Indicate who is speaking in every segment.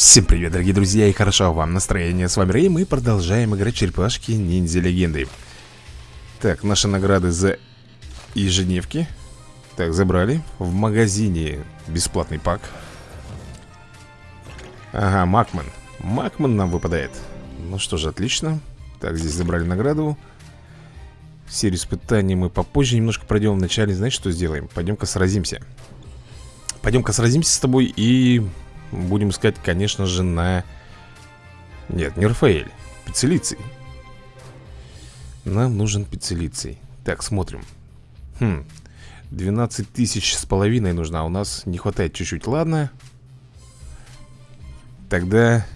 Speaker 1: Всем привет, дорогие друзья, и хорошо вам настроение. С вами Рэй, мы продолжаем играть черепашки ниндзя легенды. Так, наши награды за ежедневки. Так, забрали. В магазине бесплатный пак. Ага, Макман. Макман нам выпадает. Ну что же, отлично. Так, здесь забрали награду. Серию испытаний мы попозже немножко пройдем. Вначале, знаешь, что сделаем? Пойдем-ка сразимся. Пойдем-ка сразимся с тобой и будем искать, конечно же, на... Нет, не Рафаэль. Пиццелицей. Нам нужен пиццелицей. Так, смотрим. Хм, 12 тысяч с половиной нужно, а у нас не хватает чуть-чуть. Ладно. Тогда...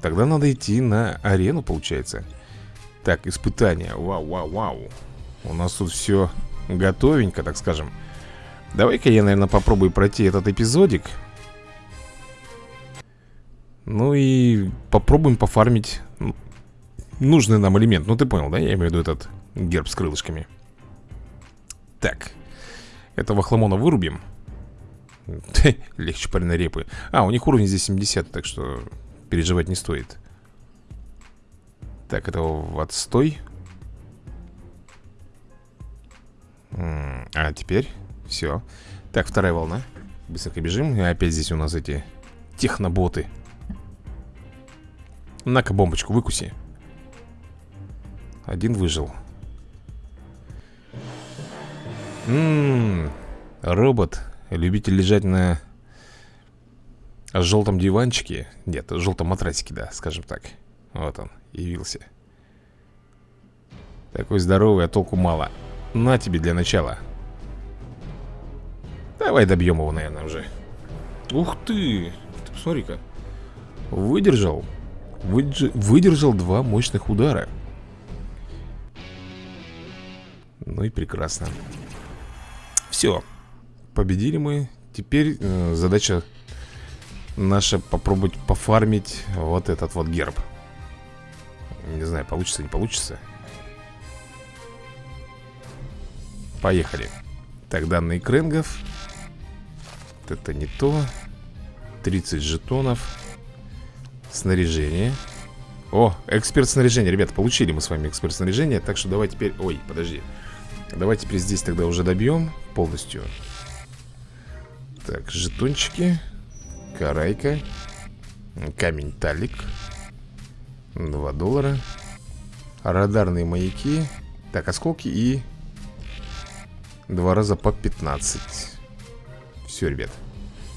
Speaker 1: Тогда надо идти на арену, получается. Так, испытания. Вау, вау, вау. У нас тут все готовенько, так скажем. Давай-ка я, наверное, попробую пройти этот эпизодик. Ну и попробуем пофармить нужный нам элемент. Ну ты понял, да? Я имею в виду этот герб с крылышками. Так. Этого хламона вырубим. Легче пареной репы. А, у них уровень здесь 70, так что переживать не стоит. Так, это в отстой. А, теперь все. Так, вторая волна. Быстренько бежим. И опять здесь у нас эти техноботы. На-ка бомбочку выкуси. Один выжил. Ммм, робот, любитель лежать на желтом диванчике. Нет, желтом матрасике, да, скажем так. Вот он, явился. Такой здоровый, а толку мало. На тебе для начала. Давай добьем его, наверное, уже. Ух ты! Ты посмотри-ка. Выдержал. Выдержал два мощных удара. Ну и прекрасно. Все. Победили мы. Теперь э, задача наша попробовать пофармить вот этот вот герб. Не знаю, получится, не получится. Поехали. Так, данные кренгов. Это не то. 30 жетонов. Снаряжение. О, эксперт снаряжения, ребята, получили мы с вами эксперт снаряжения Так что давай теперь, ой, подожди. Давай теперь здесь тогда уже добьем полностью. Так, жетончики Карайка Камень талик 2 доллара Радарные маяки Так, осколки и Два раза по 15 Все, ребят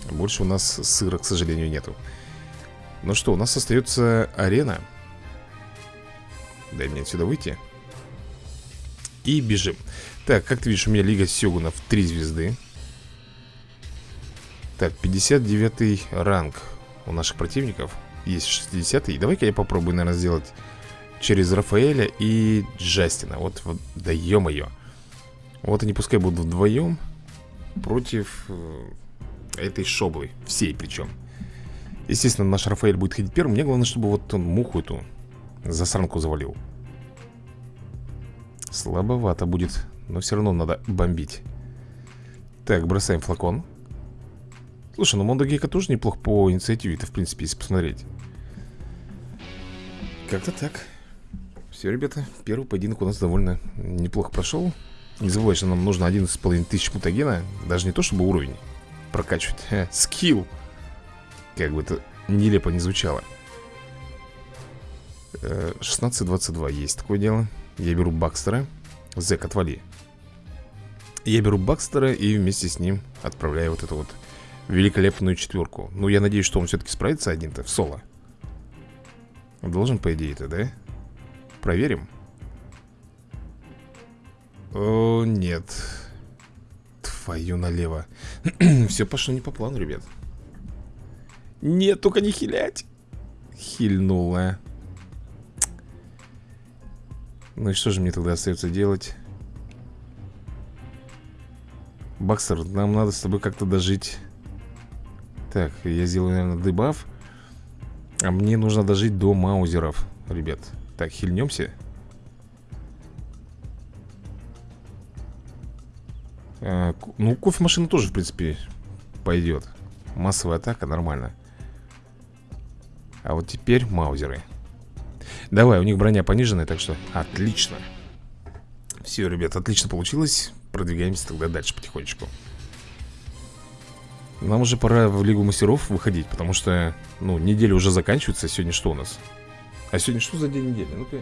Speaker 1: Больше у нас сыра, к сожалению, нету ну что, у нас остается арена. Дай мне отсюда выйти. И бежим. Так, как ты видишь, у меня Лига Сёгунов 3 звезды. Так, 59 ранг у наших противников. Есть 60 -й. Давай-ка я попробую, наверное, сделать через Рафаэля и Джастина. Вот, вот да ё-моё. Вот они пускай будут вдвоем Против э, этой шоблы Всей причем Естественно, наш Рафаэль будет ходить первым. Мне главное, чтобы вот он муху эту Засранку завалил. Слабовато будет Но все равно надо бомбить. Так, бросаем флакон. Слушай, ну Мондо Гекко тоже неплох по инициативе-то, в принципе, если посмотреть. Как-то так. Все, ребята, первый поединок у нас довольно неплохо прошел Не забывай, что нам нужно 11,5 тысяч мутагена Даже не то, чтобы уровень прокачивать Скилл как бы это нелепо не звучало. 16-22 э, есть такое дело. Я беру Бакстера. Зэк, отвали. Я беру Бакстера и вместе с ним Отправляю вот эту вот великолепную четверку. Ну, я надеюсь, что он все-таки справится один-то в соло. Должен, по идее-то, да? Проверим. О, нет. Твою налево. Все пошло не по плану, ребят нет, только не хилять. Хильнула. Ну и что же мне тогда остается делать? Бакстер, нам надо с тобой как-то дожить. Так, я сделаю, наверное, дебаф. А мне нужно дожить до маузеров, ребят. Так, хильнемся. А, ну, кофемашина тоже, в принципе, пойдет. Массовая атака, нормально. А вот теперь маузеры Давай, у них броня пониженная, так что отлично Все, ребят, отлично получилось Продвигаемся тогда дальше потихонечку Нам уже пора в Лигу Мастеров выходить Потому что, ну, неделя уже заканчивается Сегодня что у нас? А сегодня что за день недели? Ну-ка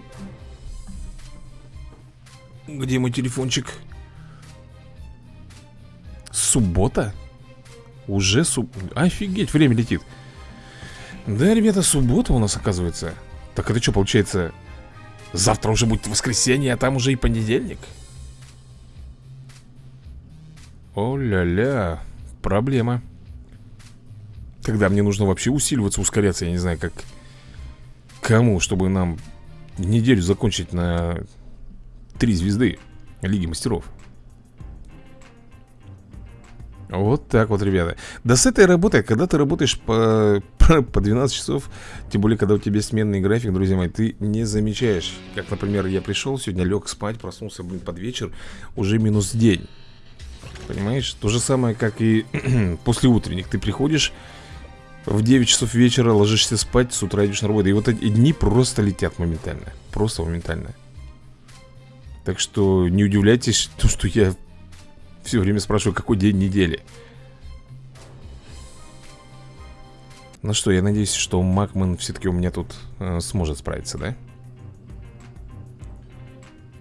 Speaker 1: Где мой телефончик? Суббота? Уже суб... Офигеть, время летит Да, ребята, суббота у нас оказывается. Так это что, получается Завтра уже будет воскресенье, а там уже и понедельник? О-ля-ля Проблема. Когда мне нужно вообще усиливаться, ускоряться Я не знаю, как Кому, чтобы нам неделю закончить на три звезды Лиги Мастеров вот так вот, ребята. Да с этой работой, когда ты работаешь по, по 12 часов Тем более, когда у тебя сменный график, друзья мои Ты не замечаешь. Как, например, я пришел сегодня, лег спать, проснулся, блин, под вечер Уже минус день. Понимаешь? То же самое, как и после утренних. Ты приходишь в 9 часов вечера, ложишься спать, с утра идешь на работу. И вот эти дни просто летят моментально. Просто моментально. Так что не удивляйтесь, то, что я все время спрашиваю, какой день недели Ну что, я надеюсь, что Макман все-таки у меня тут э, сможет справиться, да?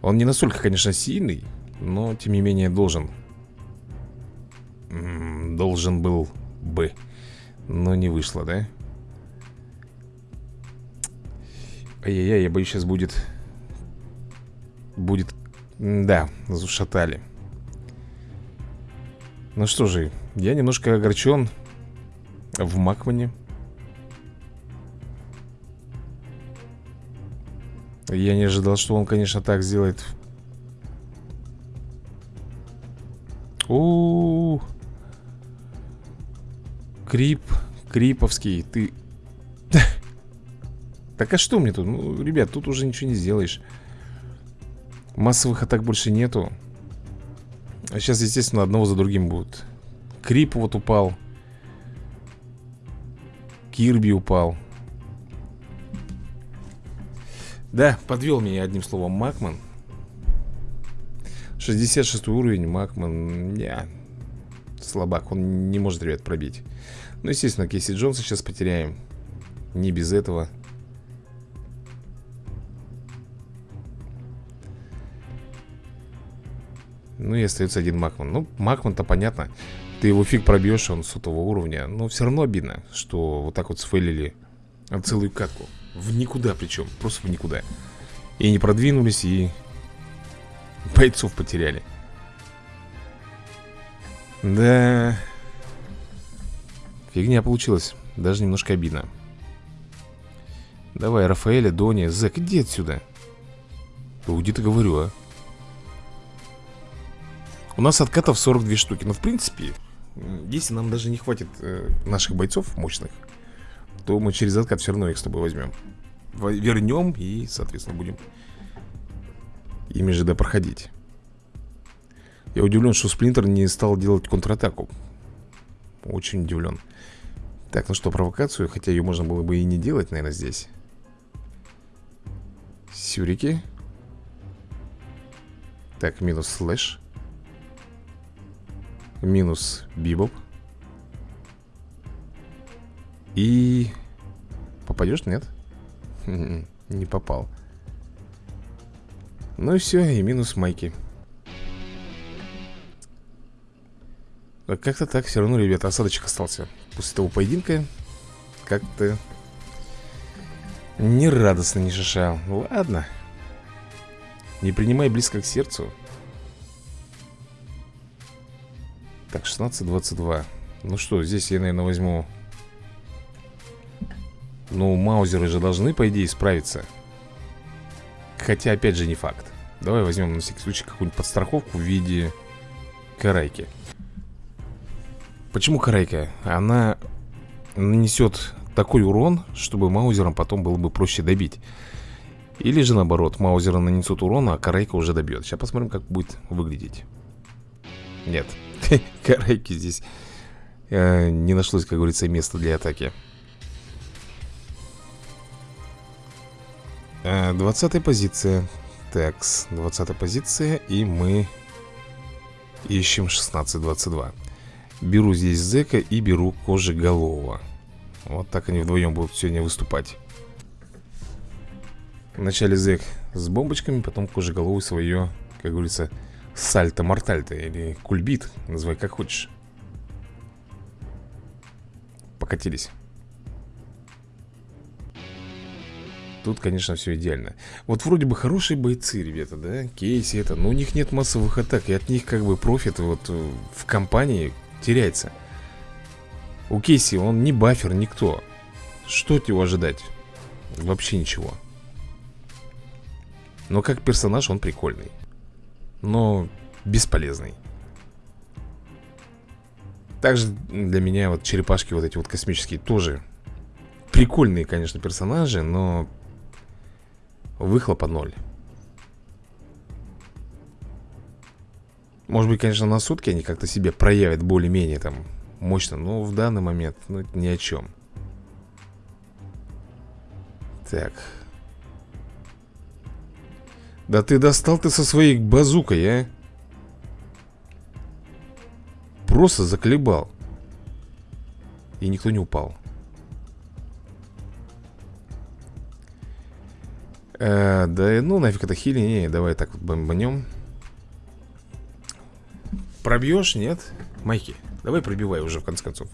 Speaker 1: Он не настолько, конечно, сильный Но, тем не менее, должен М -м, Должен был бы Но не вышло, да? Ай-яй-яй, я боюсь, сейчас будет Будет Да, зашатали ну что же, я немножко огорчен в Макмане. Я не ожидал, что он, конечно, так сделает. У, -у, -у. Крип, Криповский, ты... Так а что мне тут? Ну, ребят, тут уже ничего не сделаешь. Массовых атак больше нету. А сейчас, естественно, одного за другим будут. Крип вот упал. Кирби упал. Да, подвел меня одним словом Макман. 66 уровень Макман Не, слабак Он не может, ребят, пробить. Ну, естественно, Кейси Джонса сейчас потеряем. Не без этого Ну и остается один Макман. Ну, Макман-то понятно. Ты его фиг пробьешь, он сотого уровня. Но все равно обидно, что вот так вот сфейлили Целую катку. В никуда причем, просто в никуда. И не продвинулись, и Бойцов потеряли. Да. Фигня получилась. Даже немножко обидно. Давай, Рафаэля, Дони, Зэк, иди отсюда. Уйди, ты говорю, а у нас откатов 42 штуки. Но в принципе, если нам даже не хватит э, наших бойцов мощных То мы через откат все равно их с тобой возьмем Вернем и, соответственно, будем ими же проходить. Я удивлен, что Сплинтер не стал делать контратаку. Очень удивлен Так, ну что, провокацию Хотя ее можно было бы и не делать, наверное, здесь. Сюрики. Так, минус слэш Минус Бибоп. И... Попадешь, нет? Не попал. Ну и все, и минус Майки. Как-то так, все равно, ребята, осадочек остался После того поединка. Как-то Не радостно, не шишал Ладно. Не принимай близко к сердцу Так, 16-22 Ну что, здесь я, наверное, возьму. Ну, маузеры же должны, по идее, справиться. Хотя, опять же, не факт. Давай возьмем на всякий случай какую-нибудь подстраховку в виде карайки. Почему карайка? Она нанесет такой урон, чтобы маузером потом было бы проще добить. Или же наоборот, маузеры нанесут урон, а карайка уже добьет. Сейчас посмотрим, как будет выглядеть. Нет Карайки здесь э, не нашлось, как говорится, места для атаки. 20 позиция. Так, 20 позиция И мы ищем 16-22 Беру здесь зека и беру кожеголового. Вот так они вдвоем будут сегодня выступать. Вначале зек с бомбочками Потом кожеголовый свое, как говорится, сальто-мортальто Или кульбит, называй как хочешь. Покатились. Тут, конечно, все идеально. Вот вроде бы хорошие бойцы, ребята, да? Кейси это, но у них нет массовых атак И от них как бы профит вот э, в компании теряется. У Кейси он не бафер, никто. Что от него ожидать? Вообще ничего. Но как персонаж он прикольный Но бесполезный. Также для меня вот черепашки вот эти вот космические тоже Прикольные, конечно, персонажи, но Выхлопа ноль. Может быть, конечно, на сутки они как-то себе проявят более-менее там мощно Но в данный момент, ну, ни о чем Так Да ты достал ты со своей базукой, а? Просто заколебал. И никто не упал. Э, да ну нафиг это хили, не, давай так вот бомбанем Пробьешь, нет? Майки, давай пробивай уже в конце концов.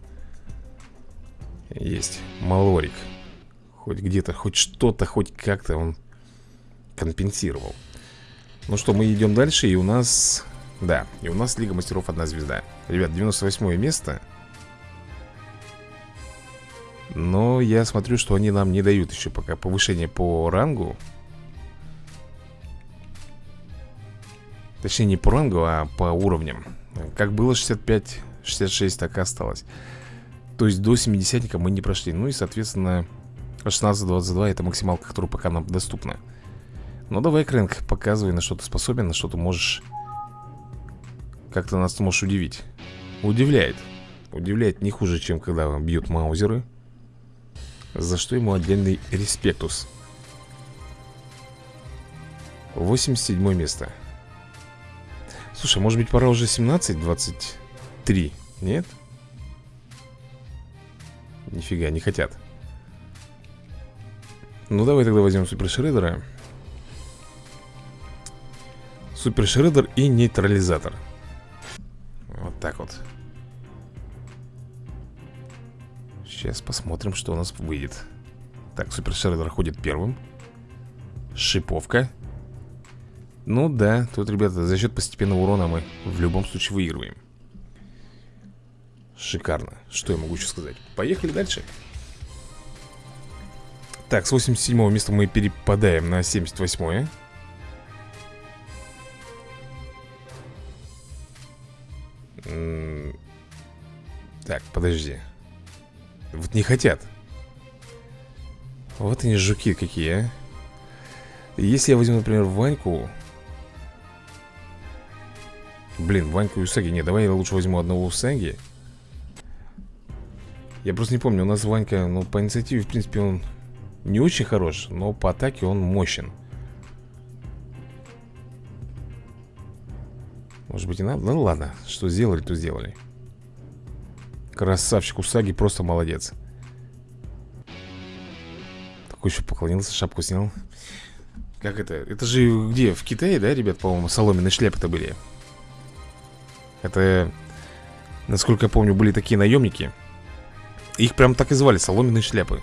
Speaker 1: Есть, малорик. Хоть где-то, хоть что-то, хоть как-то он компенсировал Ну что, мы идем дальше и у нас... Да, и у нас Лига Мастеров одна звезда. Ребят, 98 место. Но я смотрю, что они нам не дают еще пока повышение по рангу. Точнее не по рангу, а по уровням. Как было 65, 66, так и осталось. То есть до 70 мы не прошли. Ну и соответственно 16-22 это максималка, которая пока нам доступна Ну давай, Крэнк, показывай, на что ты способен На что ты можешь нас ты можешь удивить. Удивляет. Удивляет не хуже, чем когда бьют маузеры За что ему отдельный респектус. 87 место. Слушай, может быть пора уже 17, 23? Нет? Нифига, не хотят. Ну давай тогда возьмем Супер Шреддера Супер Шреддер и нейтрализатор. Вот так вот. Сейчас посмотрим, что у нас выйдет. Так, Супер Шреддер ходит первым. Шиповка. Ну да, тут, ребята, за счет постепенного урона мы в любом случае выигрываем. Шикарно. Что я могу еще сказать? Поехали дальше. Так, с 87 места мы перепадаем на 78 -е. Так, подожди. Вот не хотят. Вот они жуки какие, а. Если я возьму, например, Ваньку. Блин, Ваньку и Усаги Не, давай я лучше возьму одного Усаги Я просто не помню. У нас Ванька, ну, по инициативе, в принципе, он не очень хорош Но по атаке он мощен Может быть и надо? Ну ладно, что сделали, то сделали Красавчик Усаги, просто молодец Такой еще поклонился, шапку снял Как это? Это же где? В Китае, да, ребят, по-моему, соломенные шляпы-то были это, насколько я помню, были такие наемники Их прям так и звали, соломенные шляпы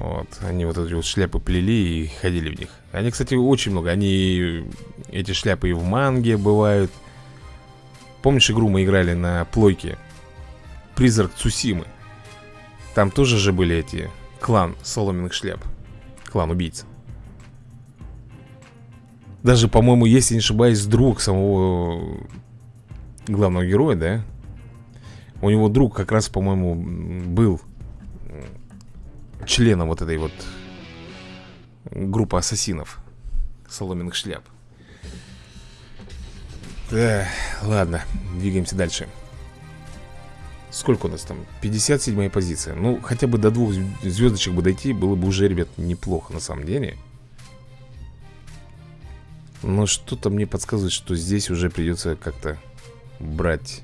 Speaker 1: Вот, они вот эти вот шляпы плели и ходили в них. Они, кстати, очень много. Они, эти шляпы и в манге бывают. Помнишь игру мы играли на плойке? Призрак Цусимы. Там тоже же были эти Клан соломенных шляп. Клан убийц. Даже, по-моему, если не ошибаюсь, друг самого главного героя, да? У него друг как раз, по-моему, был членом вот этой вот группы ассасинов соломенных шляп. Да, ладно, двигаемся дальше. Сколько у нас там? 57 позиция Ну, хотя бы до двух звездочек бы дойти Было бы уже, ребят, неплохо на самом деле Но что-то мне подсказывает, что здесь уже придется как-то брать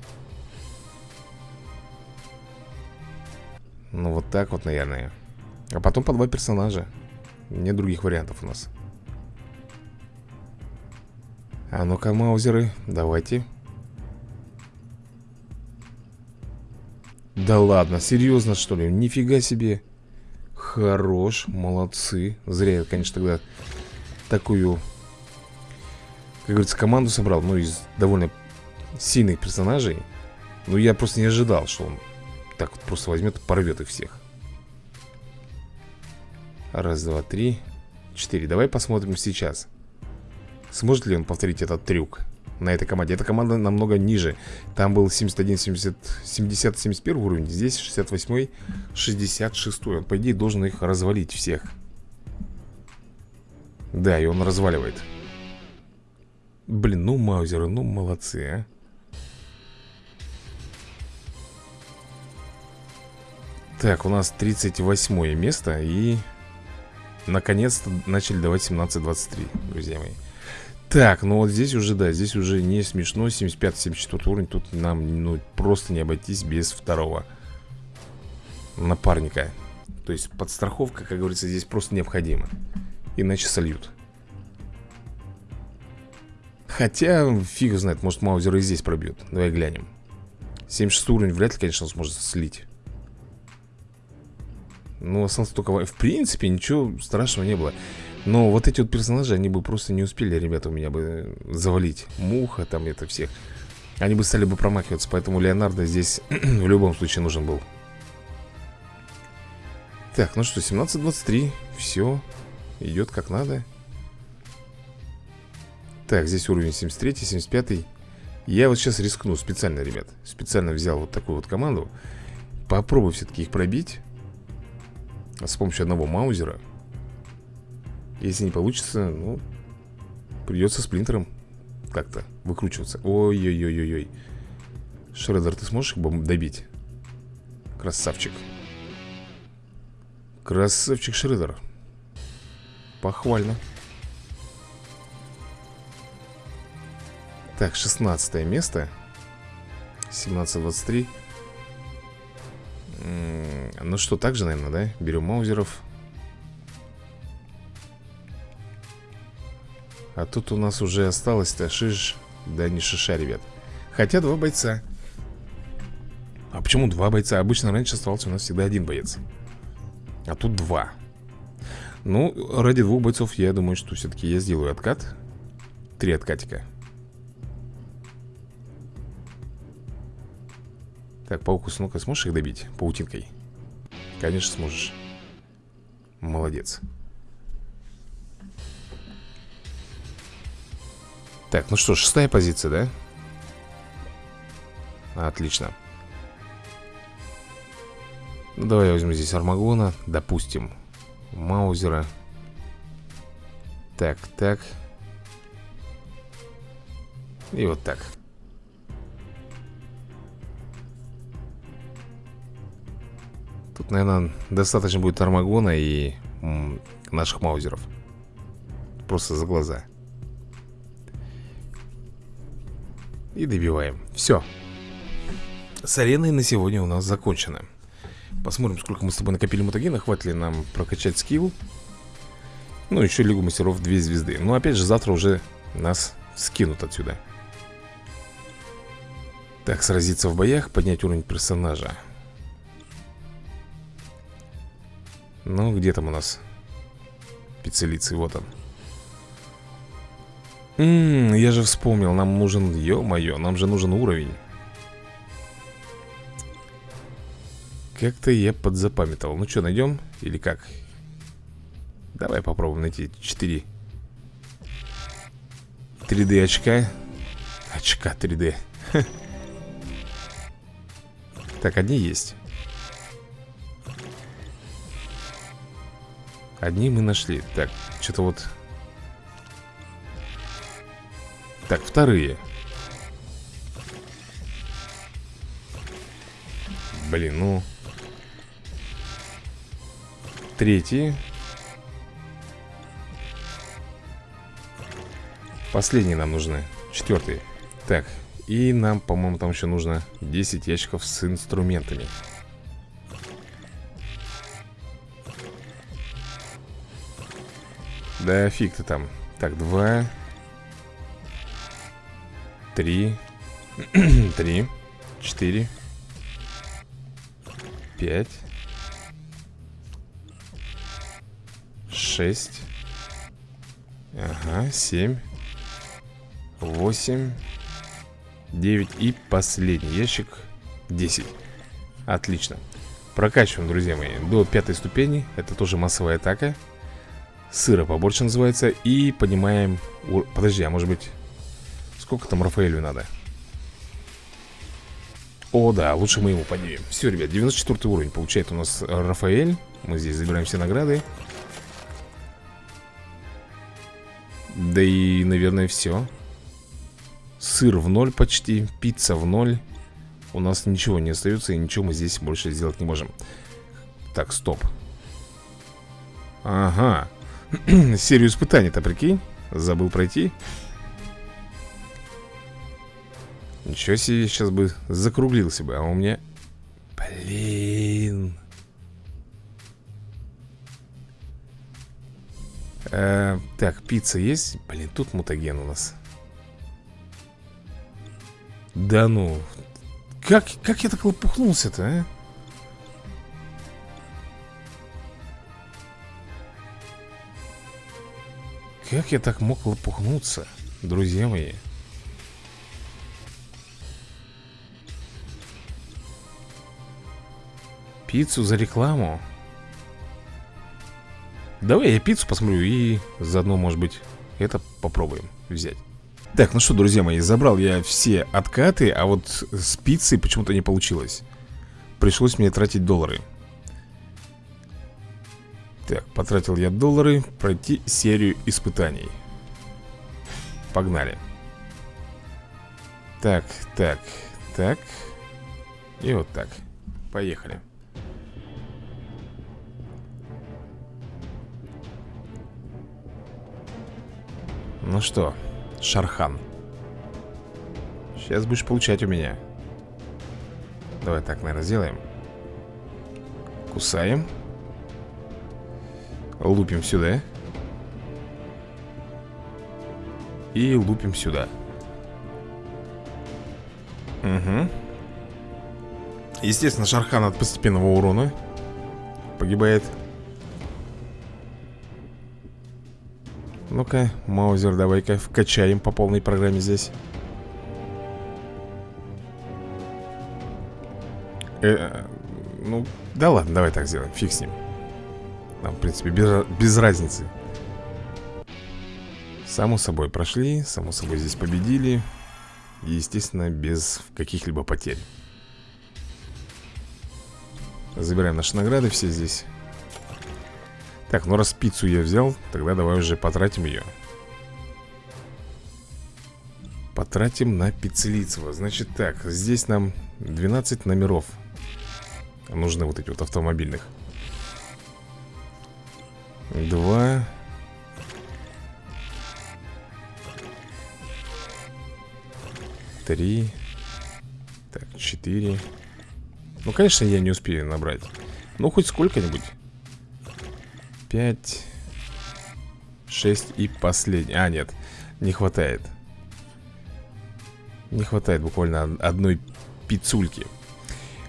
Speaker 1: Ну, вот так вот, наверное А потом по два персонажа. Нет других вариантов у нас. А ну-ка, маузеры, давайте. Да ладно, серьезно что ли? Нифига себе. Хорош, молодцы. Зря я, конечно, тогда такую Как говорится, команду собрал Ну, из довольно сильных персонажей. Ну, я просто не ожидал, что он Так вот просто возьмет и порвет их всех Раз, два, три Четыре Давай посмотрим сейчас Сможет ли он повторить этот трюк на этой команде. Эта команда намного ниже. Там был 71, 70, 70 71 уровень, здесь 68, 66. Он, по идее, должен их развалить всех. Да, и он разваливает. Блин, ну маузеры, ну молодцы, а. Так, у нас 38 место и... Наконец-то начали давать 17-23, друзья мои. Так, ну вот здесь уже, да, здесь уже не смешно. 75-74 уровень. Тут нам, ну, просто не обойтись без второго Напарника. То есть подстраховка, как говорится, здесь просто необходима. Иначе сольют. Хотя, фиг знает, может Маузер и здесь пробьет. Давай глянем. 76 уровень вряд ли, конечно, сможет слить Ну, остался только... В принципе, ничего страшного не было. Но вот эти вот персонажи, они бы просто не успели, ребята, у меня бы завалить Муха, там это всех. Они бы стали бы промахиваться, поэтому Леонардо здесь в любом случае нужен был. Так, ну что, 17-23 Все, идет как надо. Так, здесь уровень 73 75 Я вот сейчас рискну специально, ребят Специально взял вот такую вот команду. Попробую все-таки их пробить С помощью одного маузера если не получится, ну Придется сплинтером Как-то выкручиваться. Ой-ой-ой-ой-ой. Шредер, ты сможешь их добить? Красавчик. Красавчик Шредер Похвально. Так, 16 место. 17-23 Ну что, так же, наверное, да? Берем маузеров. А тут у нас уже осталось-то шиш Да не шиша, ребят. Хотя два бойца. А почему два бойца? Обычно раньше оставался у нас всегда один боец. А тут два. Ну, ради двух бойцов я думаю, что все-таки я сделаю откат. Три откатика. Так, паукус, ну-ка сможешь их добить паутинкой? Конечно сможешь. Молодец. Так, ну что, шестая позиция, да? Отлично. Ну, Давай я возьму здесь Армагона Допустим Маузера. Так, так. И вот так Тут, наверное, достаточно будет Армагона и наших маузеров. Просто за глаза. И добиваем. Все С ареной на сегодня у нас закончено. Посмотрим, сколько мы с тобой накопили мутагена Хватит ли нам прокачать скилл? Ну, еще Лигу мастеров 2 звезды. Но опять же, завтра уже нас скинут отсюда. Так, сразиться в боях Поднять уровень персонажа Ну, где там у нас Специалицей, вот он. Ммм, я же вспомнил, нам нужен, ё-моё, нам же нужен уровень. Как-то я подзапамятовал. Ну что, найдем? Или как? Давай попробуем найти 4 3D очка. Очка 3D Так, одни есть Одни мы нашли. Так, что-то вот. Так, вторые. Блин, ну. Третий Последние нам нужны. Четвертый Так, и нам, по-моему, там еще нужно 10 ящиков с инструментами Да фиг ты там. Так, два Три Три Четыре Пять Шесть Ага, семь Восемь Девять и последний ящик Десять. Отлично. Прокачиваем, друзья мои, до пятой ступени. Это тоже массовая атака Сыра побольше называется И поднимаем... Подожди, а может быть... Сколько там Рафаэлю надо? О, да, лучше мы ему поднимем. Все, ребят, 94 уровень получает у нас Рафаэль. Мы здесь забираем все награды. Да и, наверное, все Сыр в ноль почти Пицца в ноль. У нас ничего не остается И ничего мы здесь больше сделать не можем. Так, стоп. Ага Серию испытаний-то, прикинь Забыл пройти Ничего себе, сейчас бы закруглился бы А у меня... Блин э, Так, пицца есть? Блин, тут мутаген у нас Да ну Как, как я так лопухнулся-то, а? Как я так мог лопухнуться, друзья мои? Пиццу за рекламу? Давай я пиццу посмотрю и заодно, может быть, это попробуем взять. Так, ну что, друзья мои, забрал я все откаты, а вот с пиццей почему-то не получилось. Пришлось мне тратить доллары. Так, потратил я доллары Пройти серию испытаний. Погнали. Так, так, так. И вот так. Поехали. Ну что, Шархан? Сейчас будешь получать у меня. Давай так, наверное, сделаем. Кусаем Лупим сюда. И лупим сюда. Угу Естественно, Шархан от постепенного урона Погибает. Ну-ка, Маузер, давай-ка вкачаем по полной программе здесь. Э, Ну, да ладно, давай так сделаем, фиг с ним нам, в принципе, без, без разницы. Само собой прошли Само собой здесь победили. И, естественно, без каких-либо потерь. Забираем наши награды все здесь. Так, ну раз пиццу я взял Тогда давай уже потратим ее Потратим на пиццелицево Значит так, здесь нам 12 номеров. Нужны вот эти вот автомобильных Два. Три. Так, четыре. Ну, конечно, я не успею набрать. Ну, хоть сколько-нибудь. Пять. Шесть и последний. А, нет, не хватает. Не хватает буквально одной пиццульки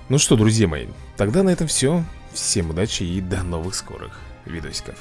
Speaker 1: Ну что, друзья мои Тогда на этом все Всем удачи и до новых скорых видосиков